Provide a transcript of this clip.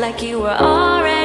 like you were already.